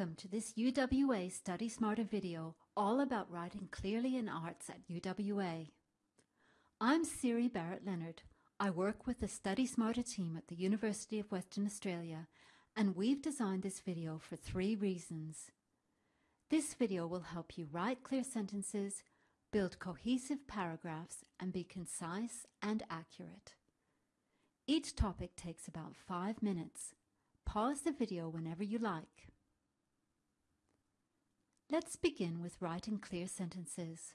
Welcome to this UWA Study Smarter video all about writing clearly in arts at UWA. I'm Siri Barrett Lennard. I work with the Study Smarter team at the University of Western Australia and we've designed this video for three reasons. This video will help you write clear sentences, build cohesive paragraphs and be concise and accurate. Each topic takes about five minutes. Pause the video whenever you like. Let's begin with writing clear sentences.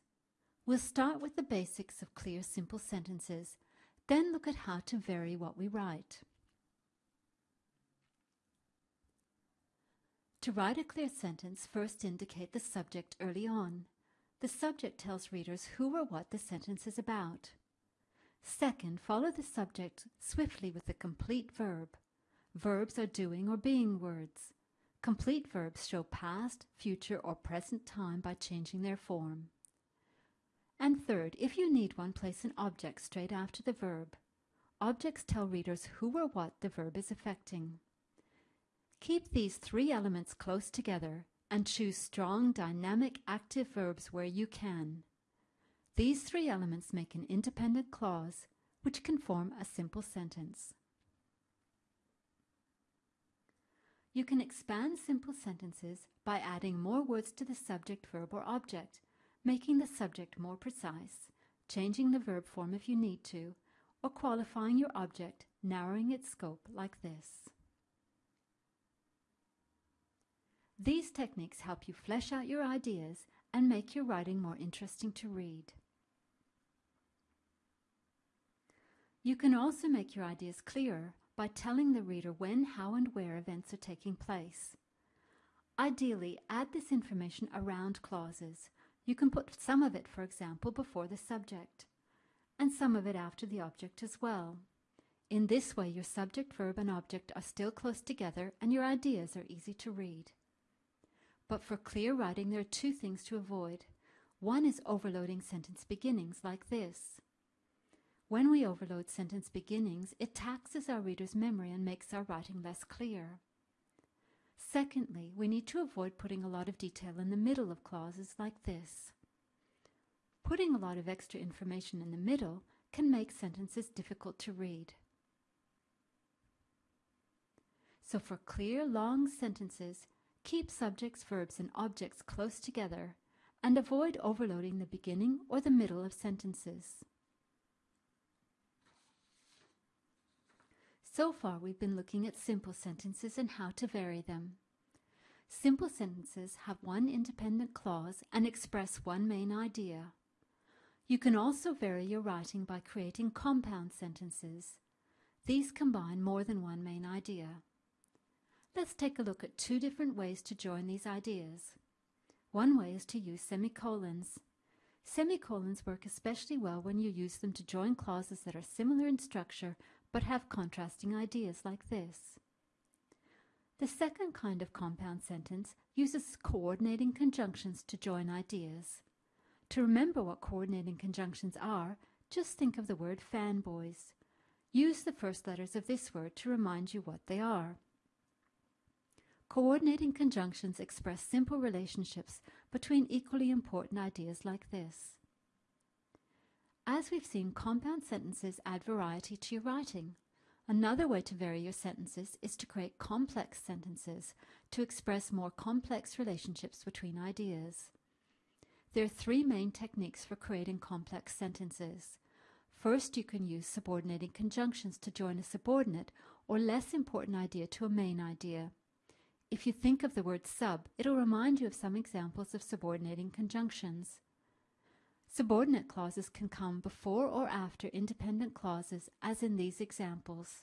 We'll start with the basics of clear simple sentences, then look at how to vary what we write. To write a clear sentence, first indicate the subject early on. The subject tells readers who or what the sentence is about. Second, follow the subject swiftly with the complete verb. Verbs are doing or being words. Complete verbs show past, future, or present time by changing their form. And third, if you need one, place an object straight after the verb. Objects tell readers who or what the verb is affecting. Keep these three elements close together and choose strong, dynamic, active verbs where you can. These three elements make an independent clause, which can form a simple sentence. You can expand simple sentences by adding more words to the subject, verb, or object, making the subject more precise, changing the verb form if you need to, or qualifying your object, narrowing its scope like this. These techniques help you flesh out your ideas and make your writing more interesting to read. You can also make your ideas clearer by telling the reader when, how, and where events are taking place. Ideally, add this information around clauses. You can put some of it, for example, before the subject, and some of it after the object as well. In this way, your subject, verb, and object are still close together and your ideas are easy to read. But for clear writing, there are two things to avoid. One is overloading sentence beginnings like this. When we overload sentence beginnings, it taxes our reader's memory and makes our writing less clear. Secondly, we need to avoid putting a lot of detail in the middle of clauses like this. Putting a lot of extra information in the middle can make sentences difficult to read. So for clear, long sentences, keep subjects, verbs, and objects close together and avoid overloading the beginning or the middle of sentences. So far, we've been looking at simple sentences and how to vary them. Simple sentences have one independent clause and express one main idea. You can also vary your writing by creating compound sentences. These combine more than one main idea. Let's take a look at two different ways to join these ideas. One way is to use semicolons. Semicolons work especially well when you use them to join clauses that are similar in structure but have contrasting ideas like this. The second kind of compound sentence uses coordinating conjunctions to join ideas. To remember what coordinating conjunctions are, just think of the word fanboys. Use the first letters of this word to remind you what they are. Coordinating conjunctions express simple relationships between equally important ideas like this. As we've seen, compound sentences add variety to your writing. Another way to vary your sentences is to create complex sentences to express more complex relationships between ideas. There are three main techniques for creating complex sentences. First, you can use subordinating conjunctions to join a subordinate or less important idea to a main idea. If you think of the word sub, it'll remind you of some examples of subordinating conjunctions. Subordinate clauses can come before or after independent clauses, as in these examples.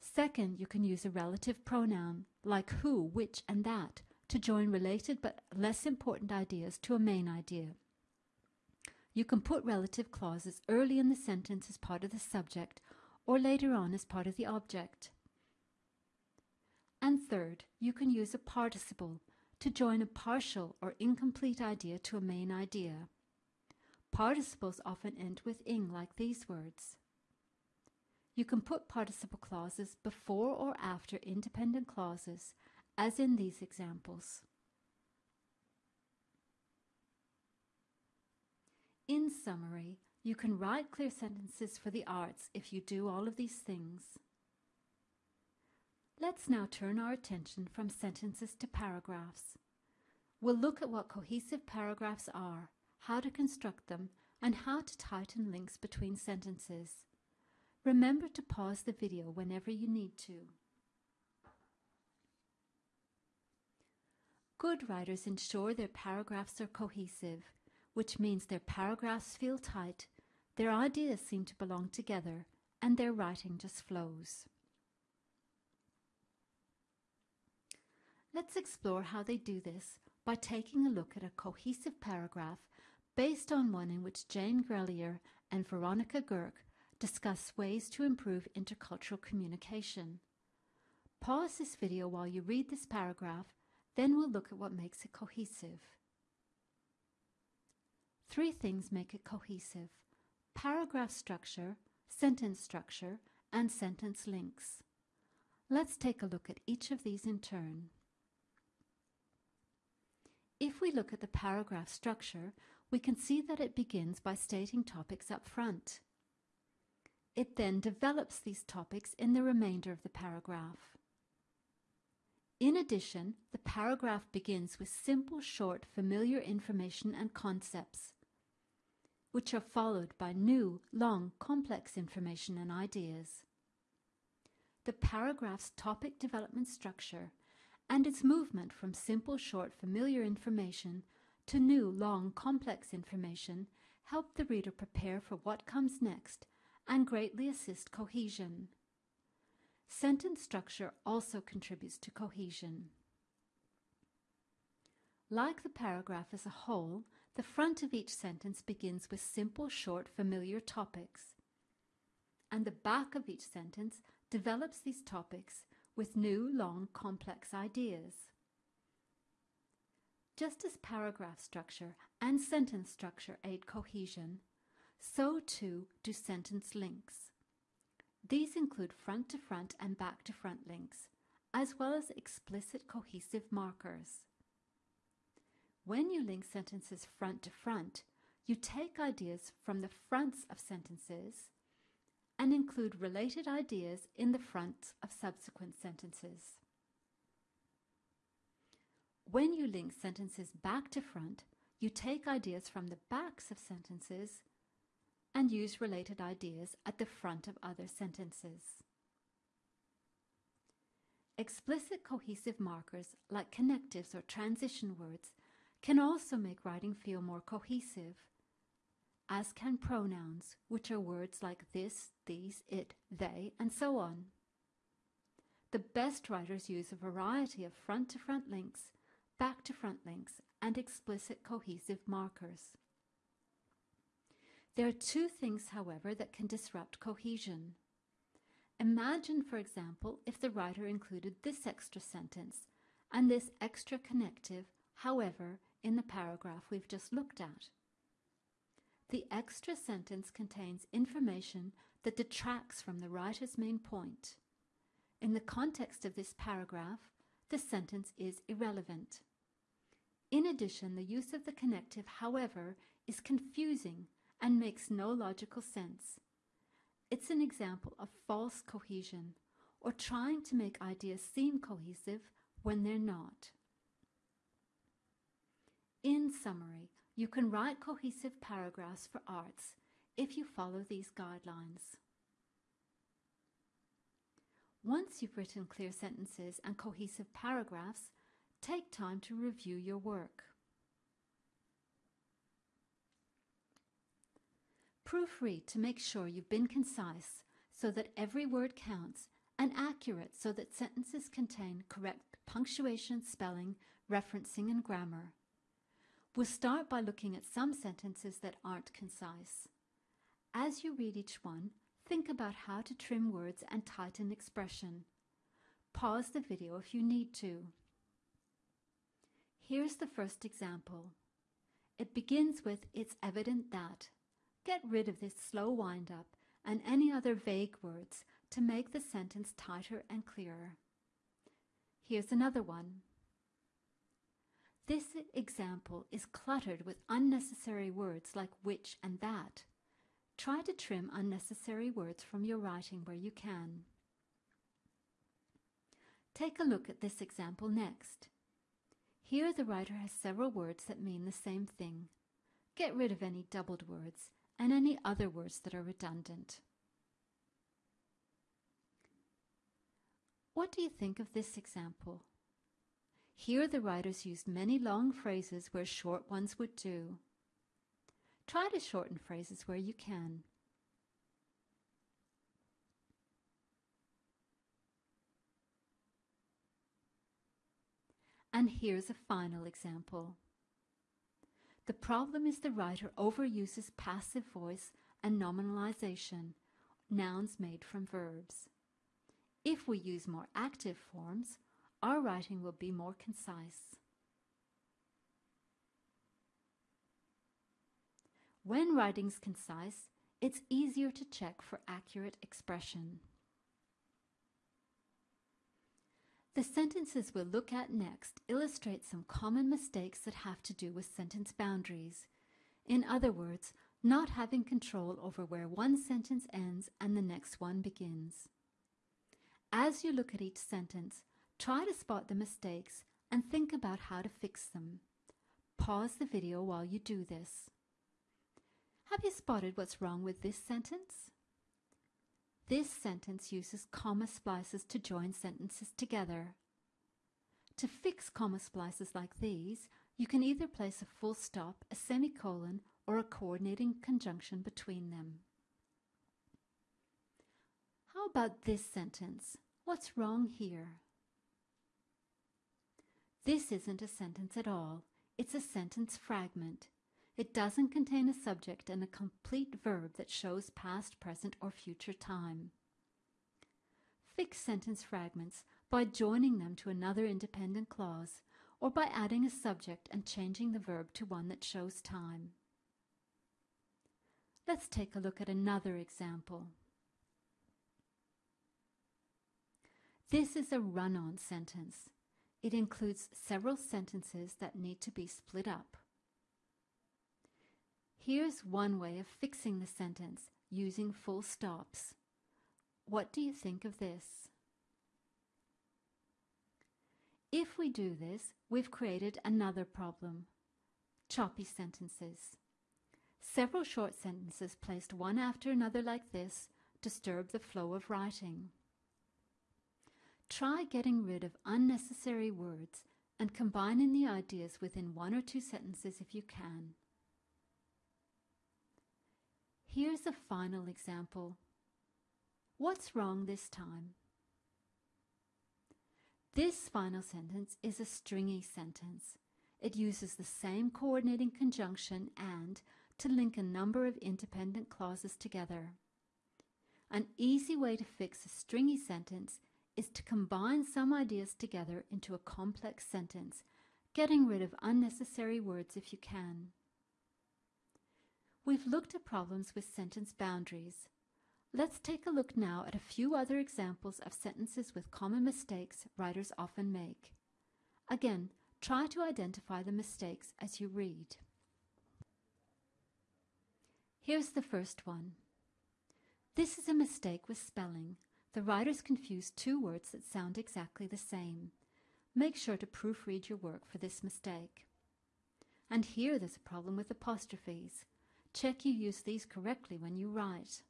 Second, you can use a relative pronoun, like who, which, and that, to join related but less important ideas to a main idea. You can put relative clauses early in the sentence as part of the subject or later on as part of the object. And third, you can use a participle to join a partial or incomplete idea to a main idea. Participles often end with ing like these words. You can put participle clauses before or after independent clauses as in these examples. In summary, you can write clear sentences for the arts if you do all of these things. Let's now turn our attention from sentences to paragraphs. We'll look at what cohesive paragraphs are, how to construct them, and how to tighten links between sentences. Remember to pause the video whenever you need to. Good writers ensure their paragraphs are cohesive, which means their paragraphs feel tight, their ideas seem to belong together, and their writing just flows. Let's explore how they do this by taking a look at a cohesive paragraph based on one in which Jane Grellier and Veronica Goerke discuss ways to improve intercultural communication. Pause this video while you read this paragraph, then we'll look at what makes it cohesive. Three things make it cohesive. Paragraph structure, sentence structure, and sentence links. Let's take a look at each of these in turn. If we look at the paragraph structure, we can see that it begins by stating topics up front. It then develops these topics in the remainder of the paragraph. In addition, the paragraph begins with simple, short, familiar information and concepts, which are followed by new, long, complex information and ideas. The paragraph's topic development structure and its movement from simple, short, familiar information to new, long, complex information help the reader prepare for what comes next and greatly assist cohesion. Sentence structure also contributes to cohesion. Like the paragraph as a whole, the front of each sentence begins with simple, short, familiar topics, and the back of each sentence develops these topics with new, long, complex ideas. Just as paragraph structure and sentence structure aid cohesion, so too do sentence links. These include front to front and back to front links, as well as explicit cohesive markers. When you link sentences front to front, you take ideas from the fronts of sentences and include related ideas in the front of subsequent sentences. When you link sentences back to front, you take ideas from the backs of sentences and use related ideas at the front of other sentences. Explicit cohesive markers like connectives or transition words can also make writing feel more cohesive, as can pronouns, which are words like this, these, it, they, and so on. The best writers use a variety of front-to-front -front links, back-to-front links, and explicit cohesive markers. There are two things, however, that can disrupt cohesion. Imagine, for example, if the writer included this extra sentence and this extra connective, however, in the paragraph we've just looked at. The extra sentence contains information that detracts from the writer's main point. In the context of this paragraph, the sentence is irrelevant. In addition, the use of the connective, however, is confusing and makes no logical sense. It's an example of false cohesion, or trying to make ideas seem cohesive when they're not. In summary, you can write cohesive paragraphs for arts if you follow these guidelines. Once you've written clear sentences and cohesive paragraphs, take time to review your work. Proofread to make sure you've been concise so that every word counts and accurate so that sentences contain correct punctuation, spelling, referencing and grammar. We'll start by looking at some sentences that aren't concise. As you read each one, think about how to trim words and tighten expression. Pause the video if you need to. Here's the first example. It begins with It's evident that. Get rid of this slow wind up and any other vague words to make the sentence tighter and clearer. Here's another one. This example is cluttered with unnecessary words like which and that. Try to trim unnecessary words from your writing where you can. Take a look at this example next. Here the writer has several words that mean the same thing. Get rid of any doubled words and any other words that are redundant. What do you think of this example? Here the writers used many long phrases where short ones would do. Try to shorten phrases where you can. And here's a final example. The problem is the writer overuses passive voice and nominalization, nouns made from verbs. If we use more active forms, our writing will be more concise. When writing's concise, it's easier to check for accurate expression. The sentences we'll look at next illustrate some common mistakes that have to do with sentence boundaries. In other words, not having control over where one sentence ends and the next one begins. As you look at each sentence, try to spot the mistakes and think about how to fix them. Pause the video while you do this. Have you spotted what's wrong with this sentence? This sentence uses comma splices to join sentences together. To fix comma splices like these, you can either place a full stop, a semicolon, or a coordinating conjunction between them. How about this sentence? What's wrong here? This isn't a sentence at all. It's a sentence fragment. It doesn't contain a subject and a complete verb that shows past, present, or future time. Fix sentence fragments by joining them to another independent clause or by adding a subject and changing the verb to one that shows time. Let's take a look at another example. This is a run-on sentence. It includes several sentences that need to be split up. Here's one way of fixing the sentence using full stops. What do you think of this? If we do this, we've created another problem. Choppy sentences. Several short sentences placed one after another like this disturb the flow of writing. Try getting rid of unnecessary words and combining the ideas within one or two sentences if you can. Here's a final example. What's wrong this time? This final sentence is a stringy sentence. It uses the same coordinating conjunction and to link a number of independent clauses together. An easy way to fix a stringy sentence is to combine some ideas together into a complex sentence, getting rid of unnecessary words if you can. We've looked at problems with sentence boundaries. Let's take a look now at a few other examples of sentences with common mistakes writers often make. Again, try to identify the mistakes as you read. Here's the first one. This is a mistake with spelling. The writers confuse two words that sound exactly the same. Make sure to proofread your work for this mistake. And here there's a problem with apostrophes. Check you use these correctly when you write.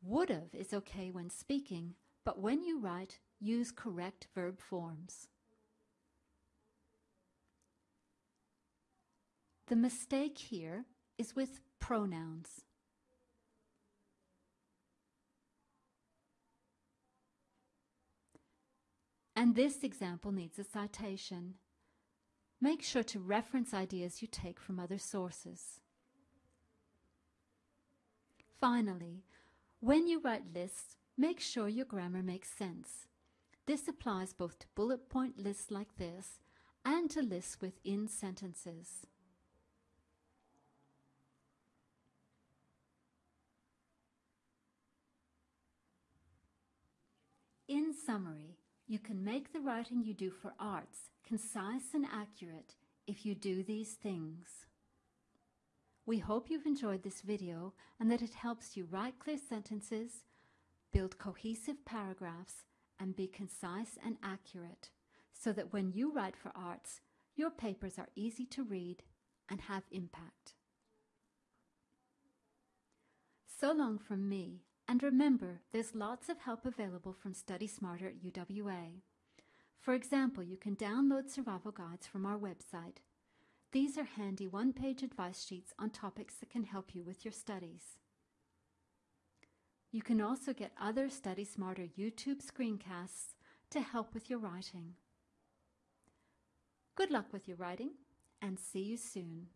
Would've is okay when speaking, but when you write, use correct verb forms. The mistake here is with pronouns. And this example needs a citation. Make sure to reference ideas you take from other sources. Finally, when you write lists, make sure your grammar makes sense. This applies both to bullet point lists like this and to lists within sentences. In summary, you can make the writing you do for arts concise and accurate if you do these things. We hope you've enjoyed this video and that it helps you write clear sentences, build cohesive paragraphs, and be concise and accurate so that when you write for arts, your papers are easy to read and have impact. So long from me, and remember, there's lots of help available from Study Smarter at UWA. For example, you can download survival guides from our website. These are handy one-page advice sheets on topics that can help you with your studies. You can also get other Study Smarter YouTube screencasts to help with your writing. Good luck with your writing and see you soon.